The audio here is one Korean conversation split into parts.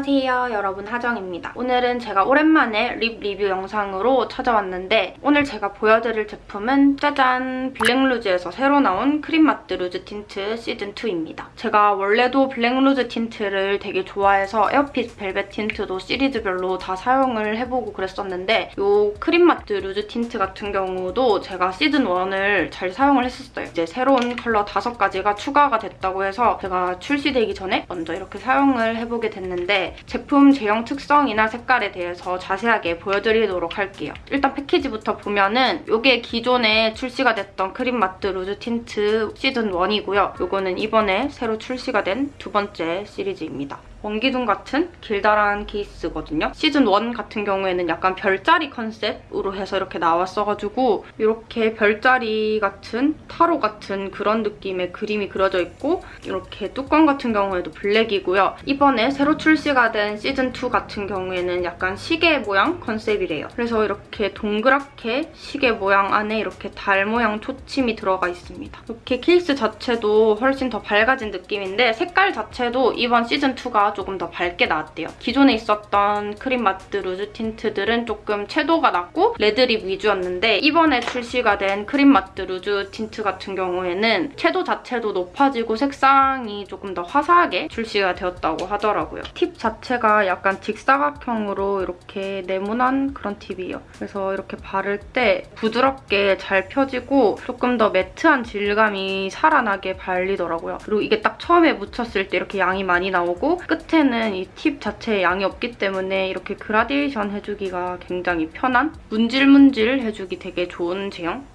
안녕하세요 여러분 하정입니다. 오늘은 제가 오랜만에 립 리뷰 영상으로 찾아왔는데 오늘 제가 보여드릴 제품은 짜잔 블랙루즈에서 새로 나온 크림매트 루즈 틴트 시즌2입니다. 제가 원래도 블랙루즈 틴트를 되게 좋아해서 에어핏 벨벳 틴트도 시리즈별로 다 사용을 해보고 그랬었는데 이 크림매트 루즈 틴트 같은 경우도 제가 시즌1을 잘 사용을 했었어요. 이제 새로운 컬러 5가지가 추가가 됐다고 해서 제가 출시되기 전에 먼저 이렇게 사용을 해보게 됐는데 제품 제형 특성이나 색깔에 대해서 자세하게 보여드리도록 할게요. 일단 패키지부터 보면은 이게 기존에 출시가 됐던 크림매트 루즈 틴트 시즌 1이고요. 이거는 이번에 새로 출시가 된 두 번째 시리즈입니다. 원기둥 같은 길다란 케이스거든요. 시즌 1 같은 경우에는 약간 별자리 컨셉으로 해서 이렇게 나왔어가지고 이렇게 별자리 같은 타로 같은 그런 느낌의 그림이 그려져 있고 이렇게 뚜껑 같은 경우에도 블랙이고요. 이번에 새로 출시가 된 시즌 2 같은 경우에는 약간 시계 모양 컨셉이래요. 그래서 이렇게 동그랗게 시계 모양 안에 이렇게 달 모양 초침이 들어가 있습니다. 이렇게 케이스 자체도 훨씬 더 밝아진 느낌인데 색깔 자체도 이번 시즌 2가 조금 더 밝게 나왔대요. 기존에 있었던 크림 매트 루즈 틴트들은 조금 채도가 낮고 레드립 위주였는데 이번에 출시가 된 크림 매트 루즈 틴트 같은 경우에는 채도 자체도 높아지고 색상이 조금 더 화사하게 출시가 되었다고 하더라고요. 팁 자체가 약간 직사각형으로 이렇게 네모난 그런 팁이에요. 그래서 이렇게 바를 때 부드럽게 잘 펴지고 조금 더 매트한 질감이 살아나게 발리더라고요. 그리고 이게 딱 처음에 묻혔을 때 이렇게 양이 많이 나오고 끝 끝에는 이 팁 자체에 양이 없기 때문에 이렇게 그라데이션 해주기가 굉장히 편한 문질문질 해주기 되게 좋은 제형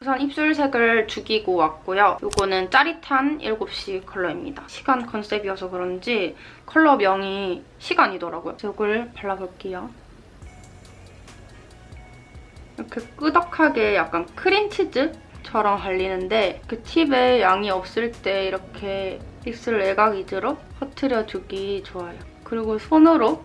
우선 입술색을 죽이고 왔고요. 이거는 짜릿한 7시 컬러입니다. 시간 컨셉이어서 그런지 컬러 명이 시간이더라고요. 그래서 이걸 발라볼게요. 이렇게 꾸덕하게 약간 크림치즈? 처럼 발리는데 그 팁에 양이 없을 때 이렇게 입술 외곽 위주로 퍼트려주기 좋아요. 그리고 손으로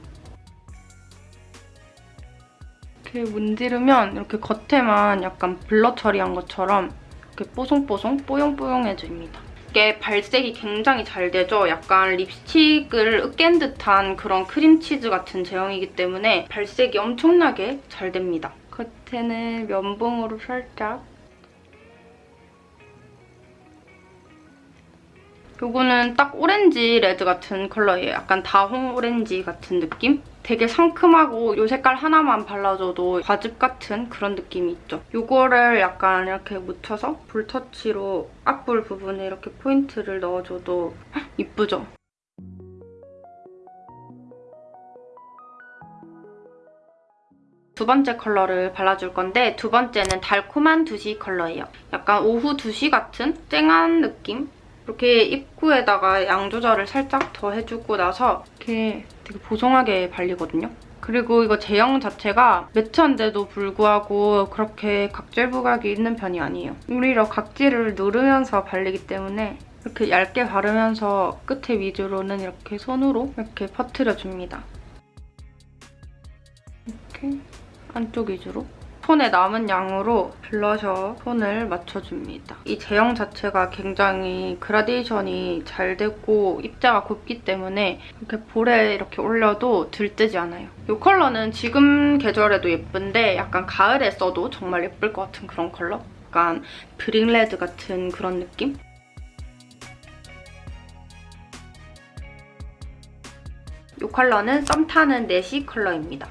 이렇게 문지르면 이렇게 겉에만 약간 blur 처리한 것처럼 이렇게 뽀송뽀송 뽀용뽀용해집니다. 이게 발색이 굉장히 잘 되죠? 약간 립스틱을 으깬 듯한 그런 크림치즈 같은 제형이기 때문에 발색이 엄청나게 잘 됩니다. 겉에는 면봉으로 살짝 이거는 딱 오렌지 red 같은 컬러예요. 약간 다홍 오렌지 같은 느낌? 되게 상큼하고 이 색깔 하나만 발라줘도 과즙 같은 그런 느낌이 있죠. 이거를 약간 이렇게 묻혀서 볼터치로 앞볼 부분에 이렇게 포인트를 넣어줘도 이쁘죠? 두 번째 컬러를 발라줄 건데 두 번째는 달콤한 2시 컬러예요. 약간 오후 2시 같은 쨍한 느낌? 이렇게 입구에다가 양 조절을 살짝 더 해주고 나서 이렇게 되게 보송하게 발리거든요. 그리고 이거 제형 자체가 매트한데도 불구하고 그렇게 각질 부각이 있는 편이 아니에요. 오히려 각질을 누르면서 발리기 때문에 이렇게 얇게 바르면서 끝에 위주로는 이렇게 손으로 이렇게 퍼트려줍니다. 이렇게 안쪽 위주로 손에 남은 양으로 블러셔 톤을 맞춰줍니다. 이 제형 자체가 굉장히 그라데이션이 잘 됐고 입자가 곱기 때문에 이렇게 볼에 이렇게 올려도 들뜨지 않아요. 이 컬러는 지금 계절에도 예쁜데 약간 가을에 써도 정말 예쁠 것 같은 그런 컬러? 약간 brick red 같은 그런 느낌? 이 컬러는 썸 타는 네 시 컬러입니다.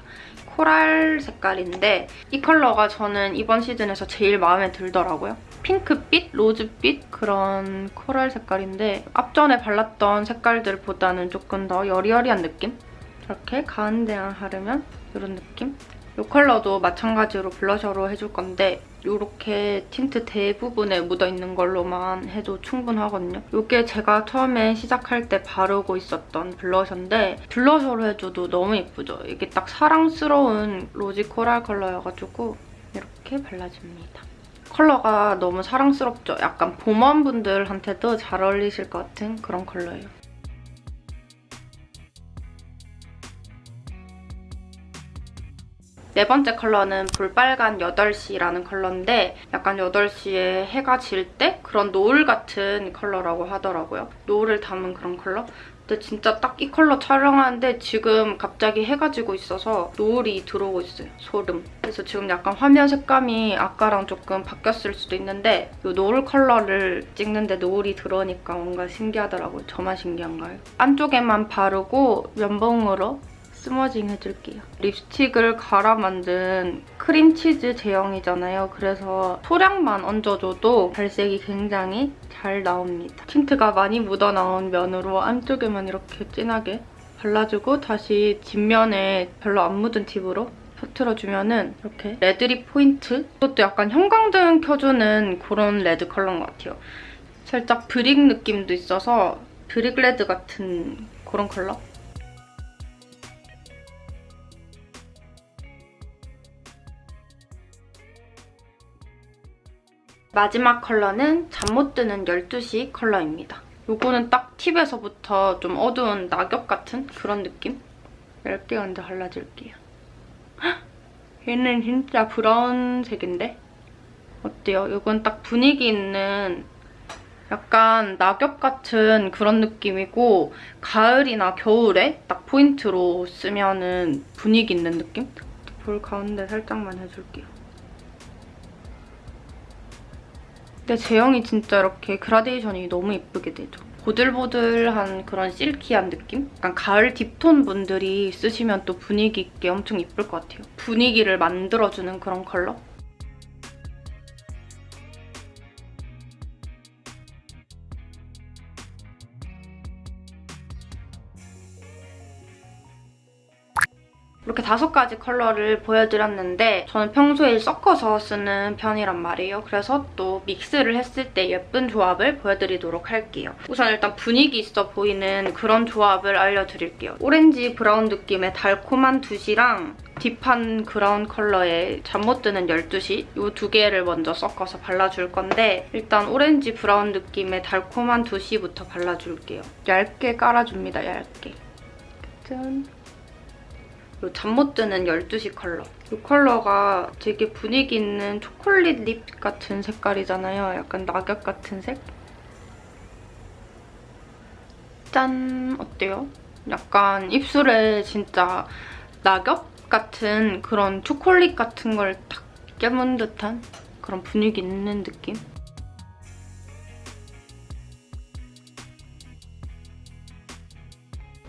coral 색깔인데 이 컬러가 저는 이번 시즌에서 제일 마음에 들더라고요. 핑크빛, 로즈빛 그런 coral 색깔인데 앞전에 발랐던 색깔들보다는 조금 더 여리여리한 느낌? 이렇게 가운데만 바르면 이런 느낌? 이 컬러도 마찬가지로 블러셔로 해줄 건데 이렇게 틴트 대부분에 묻어있는 걸로만 해도 충분하거든요. 이게 제가 처음에 시작할 때 바르고 있었던 블러셔인데 블러셔로 해줘도 너무 예쁘죠? 이게 딱 사랑스러운 rosy coral 컬러여가지고 이렇게 발라줍니다. 컬러가 너무 사랑스럽죠? 약간 봄warm분들한테도 잘 어울리실 것 같은 그런 컬러예요. 네 번째 컬러는 볼빨간 8시라는 컬러인데 약간 8시에 해가 질 때 그런 노을 같은 컬러라고 하더라고요. 노을을 담은 그런 컬러? 근데 진짜 딱 이 컬러 촬영하는데 지금 갑자기 해가 지고 있어서 노을이 들어오고 있어요. 소름. 그래서 지금 약간 화면 색감이 아까랑 조금 바뀌었을 수도 있는데 이 노을 컬러를 찍는데 노을이 들어오니까 뭔가 신기하더라고요. 저만 신기한가요? 안쪽에만 바르고 면봉으로 smudging 해줄게요. 립스틱을 갈아 만든 크림치즈 제형이잖아요. 그래서 소량만 얹어줘도 발색이 굉장히 잘 나옵니다. 틴트가 많이 묻어나온 면으로 안쪽에만 이렇게 진하게 발라주고 다시 뒷면에 별로 안 묻은 팁으로 퍼트려주면은 이렇게 red lip 포인트? 이것도 약간 형광등 켜주는 그런 red 컬러인 것 같아요. 살짝 brick 느낌도 있어서 brick red 같은 그런 컬러? 마지막 컬러는 잠 못 드는 12시 컬러입니다. 요거는 딱 팁에서부터 좀 어두운 낙엽 같은 그런 느낌? 얇게 먼저 발라줄게요. 헉! 얘는 진짜 brown색인데? 어때요? 이건 딱 분위기 있는 약간 낙엽 같은 그런 느낌이고 가을이나 겨울에 딱 포인트로 쓰면 은 분위기 있는 느낌? 볼 가운데 살짝만 해줄게요. 근데 제형이 진짜 이렇게 그라데이션이 너무 예쁘게 되죠. 보들보들한 그런 실키한 느낌? 약간 가을 딥톤 분들이 쓰시면 또 분위기 있게 엄청 예쁠 것 같아요. 분위기를 만들어주는 그런 컬러? 이렇게 다섯 가지 컬러를 보여드렸는데 저는 평소에 섞어서 쓰는 편이란 말이에요. 그래서 또 mix를 했을 때 예쁜 조합을 보여드리도록 할게요. 우선 일단 분위기 있어 보이는 그런 조합을 알려드릴게요. 오렌지 brown 느낌의 달콤한 두 시랑 deep한 brown 컬러의 잠 못 드는 12시 이 두 개를 먼저 섞어서 발라줄 건데 일단 오렌지 brown 느낌의 달콤한 두 시부터 발라줄게요. 얇게 깔아줍니다, 얇게. 짠. 잠 못 드는 12시 컬러. 이 컬러가 되게 분위기 있는 초콜릿 립 같은 색깔이잖아요. 약간 낙엽 같은 색? 짠! 어때요? 약간 입술에 진짜 낙엽 같은 그런 초콜릿 같은 걸탁 깨문 듯한 그런 분위기 있는 느낌?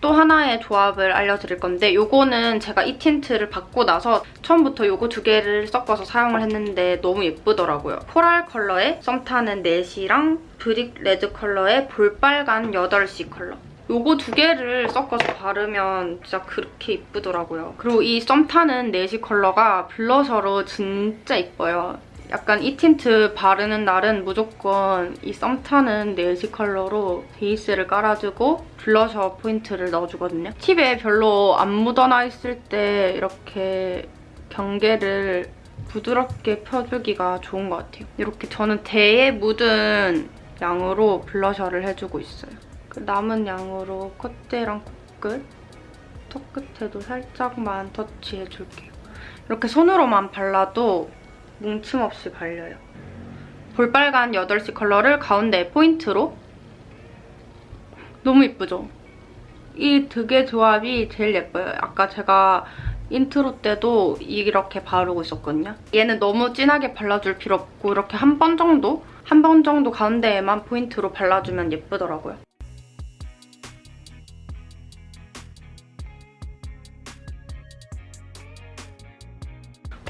또 하나의 조합을 알려드릴 건데 이거는 제가 이 틴트를 받고 나서 처음부터 이거 두 개를 섞어서 사용을 했는데 너무 예쁘더라고요. coral 컬러의 썸타는 4시랑 brick red 컬러의 볼빨간 8시 컬러. 요거 두 개를 섞어서 바르면 진짜 그렇게 이쁘더라고요. 그리고 이 썸타는 4시 컬러가 블러셔로 진짜 이뻐요. 약간 이 틴트 바르는 날은 무조건 이 썸타는 네 시 컬러로 베이스를 깔아주고 블러셔 포인트를 넣어주거든요. 팁에 별로 안 묻어나 있을 때 이렇게 경계를 부드럽게 펴주기가 좋은 것 같아요. 이렇게 저는 대에 묻은 양으로 블러셔를 해주고 있어요. 그 남은 양으로 콧대랑 코끝, 턱 끝에도 살짝만 터치해줄게요. 이렇게 손으로만 발라도 뭉침 없이 발려요. 볼빨간 8시 컬러를 가운데 포인트로 너무 예쁘죠? 이두개 조합이 제일 예뻐요. 아까 제가 인트로 때도 이렇게 바르고 있었거든요. 얘는 너무 진하게 발라줄 필요 없고 이렇게 한 번 정도? 한 번 정도 가운데에만 포인트로 발라주면 예쁘더라고요.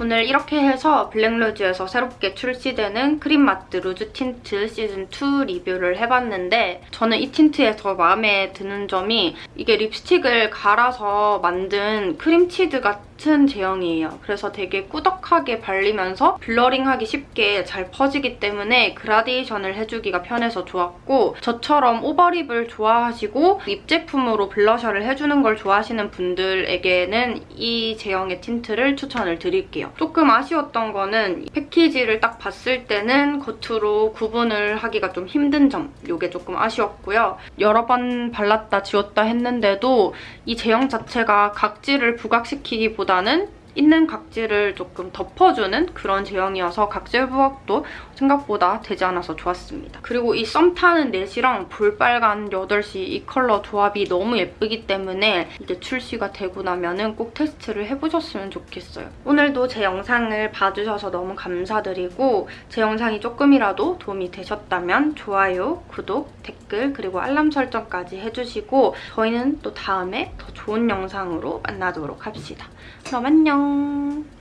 오늘 이렇게 해서 블랙루즈에서 새롭게 출시되는 크림매트 루즈 틴트 시즌2 리뷰를 해봤는데 저는 이 틴트에서 마음에 드는 점이 이게 립스틱을 갈아서 만든 크림치즈 같은 제형이에요. 그래서 되게 꾸덕하게 발리면서 blurring하기 쉽게 잘 퍼지기 때문에 그라데이션을 해주기가 편해서 좋았고 저처럼 over lip을 좋아하시고 lip 제품으로 블러셔를 해주는 걸 좋아하시는 분들에게는 이 제형의 틴트를 추천을 드릴게요. 조금 아쉬웠던 거는 패키지를 딱 봤을 때는 겉으로 구분을 하기가 좀 힘든 점 이게 조금 아쉬웠고요. 여러 번 발랐다 지웠다 했는데도 이 제형 자체가 각질을 부각시키기보다는 있는 각질을 조금 덮어주는 그런 제형이어서 각질 부각도 생각보다 되지 않아서 좋았습니다. 그리고 이 썸 타는 넷이랑 볼빨간 8시 이 컬러 조합이 너무 예쁘기 때문에 이제 출시가 되고 나면 은 꼭 테스트를 해보셨으면 좋겠어요. 오늘도 제 영상을 봐주셔서 너무 감사드리고 제 영상이 조금이라도 도움이 되셨다면 좋아요, 구독, 댓글 그리고 알람 설정까지 해주시고 저희는 또 다음에 더 좋은 영상으로 만나도록 합시다. 그럼 안녕!